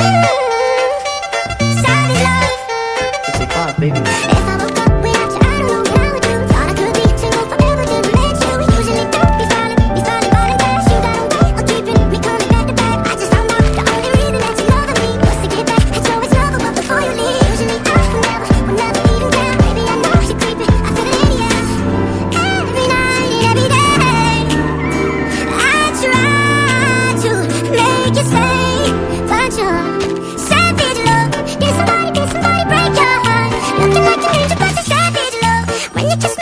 Música Thank you.